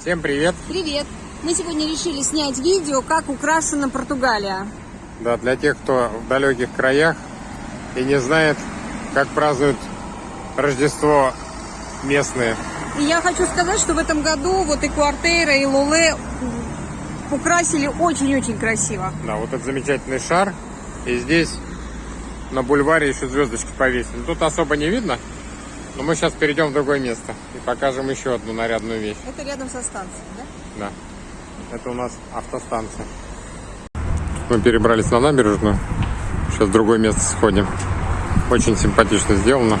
Всем привет! Привет! Мы сегодня решили снять видео, как украшена Португалия. Да, для тех, кто в далеких краях и не знает, как празднуют Рождество местные. И я хочу сказать, что в этом году вот и Куартейра, и Луле украсили очень-очень красиво. Да, вот этот замечательный шар. И здесь на бульваре еще звездочки повесили. Тут особо не видно, но мы сейчас перейдем в другое место и покажем еще одну нарядную вещь. Это рядом со станцией, да? Да. Это у нас автостанция. Мы перебрались на набережную. Сейчас в другое место сходим. Очень симпатично сделано.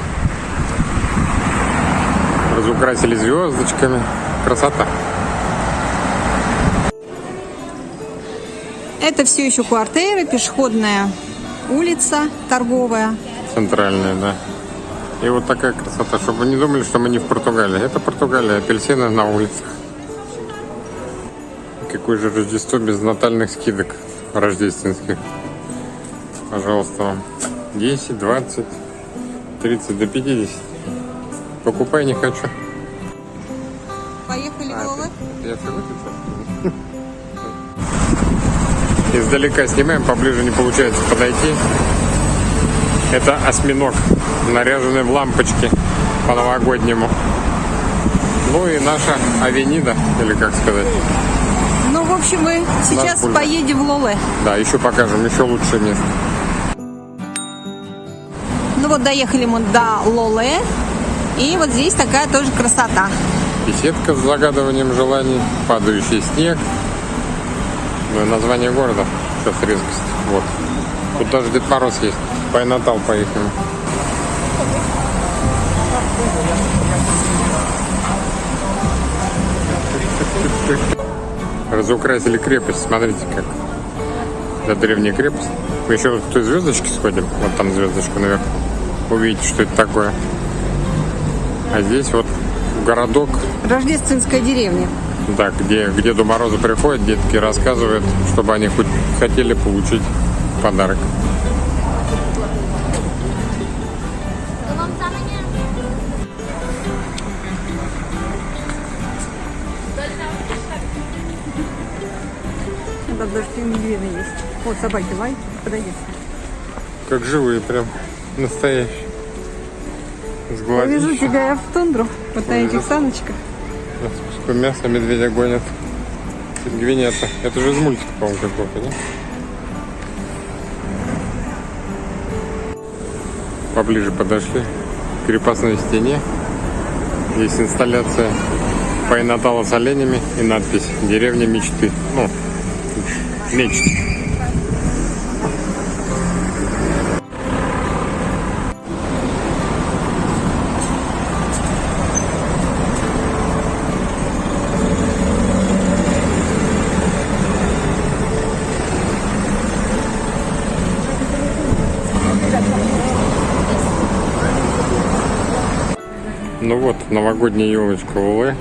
Разукрасили звездочками. Красота. Это все еще Куартейра, пешеходная улица торговая. Центральная, да. И вот такая красота, чтобы вы не думали, что мы не в Португалии. Это Португалия, апельсины на улицах. Какое же Рождество без натальных скидок рождественских. Пожалуйста, вам. 10, 20, 30 до 50. Покупай не хочу. Поехали А, в Луле. это- я? Издалека снимаем, поближе не получается подойти. Это осьминог, наряженный в лампочки по-новогоднему. Ну и наша авенида, или как сказать. Ну, в общем, мы сейчас поедем в Луле. Да, еще покажем, еще лучшее место. Ну вот доехали мы до Лоле. И вот здесь такая тоже красота. Беседка с загадыванием желаний, падающий снег. Ну и название города. Сейчас резкость. Вот. Тут даже Дед Мороз есть. Пайнатал поехали. Разукрасили крепость. Смотрите как. Это древняя крепость. Мы еще к той звездочке сходим. Вот там звездочка наверх. Увидите, что это такое. А здесь вот городок Рождественская деревня. да, где, где Деду Морозу приходят, детки рассказывают, чтобы они хоть хотели получить подарок. Там даже пингвины есть. Вот собаки, лай, подойди. Как живые прям, настоящие. С Повезу глазищем. тебя я в тундру, вот на этих саночках. Мяса медведя гонят. Пингвинята. Это же из мультика, по-моему, какого-то, да? Поближе подошли к крепостной стене. Есть инсталляция Пайнатала с оленями и надпись «Деревня мечты». Ну, мечт. Ну вот, новогодняя елочка Улы.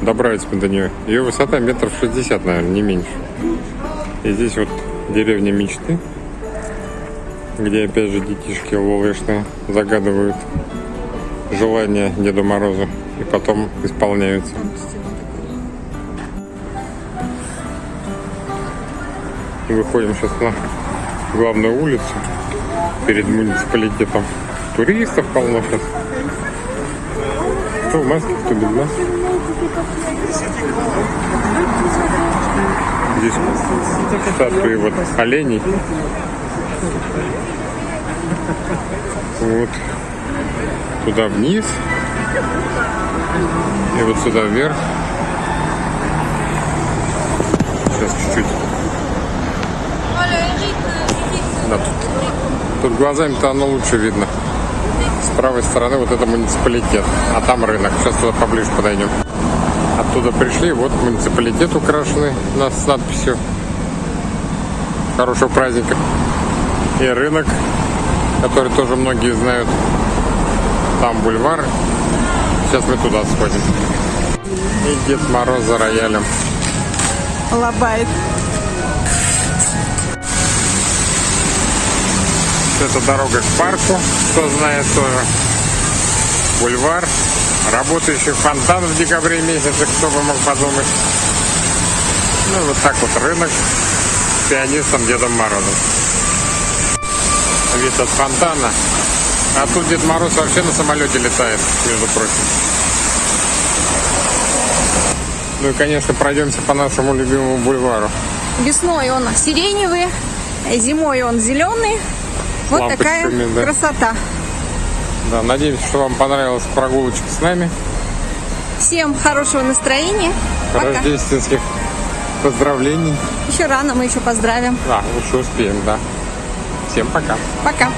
Добрались мы до нее. Ее высота метров 60, наверное, не меньше. И здесь вот деревня мечты, где опять же детишки лолышные загадывают желания Деду Морозу и потом исполняются. Выходим сейчас на главную улицу перед муниципалитетом. Туристов полно сейчас. Кто в маске, кто без маски. Здесь статуи вот оленей. Вот туда вниз. И вот сюда вверх. Сейчас чуть-чуть. Да, тут, тут глазами-то оно лучше видно. С правой стороны вот это муниципалитет, а там рынок. Сейчас туда поближе подойдем. Оттуда пришли, вот муниципалитет украшенный нас с надписью хорошего праздника. И рынок, который тоже многие знают. Там бульвар. Сейчас мы туда сходим. И Дед Мороз за роялем. Лобает. Это дорога к парку, кто знает тоже. Бульвар. Работающий фонтан в декабре месяце, кто бы мог подумать. Ну, вот так вот рынок с пианистом Дедом Морозом. Вид от фонтана. А тут Дед Мороз вообще на самолете летает, между прочим. Ну и, конечно, пройдемся по нашему любимому бульвару. Весной он сиреневый, зимой он зеленый. Вот такая да. красота. Да, надеемся, что вам понравилась прогулочка с нами. Всем хорошего настроения. Пока. Рождественских поздравлений. Еще рано, мы еще поздравим. А, лучше успеем, да. Всем пока. Пока.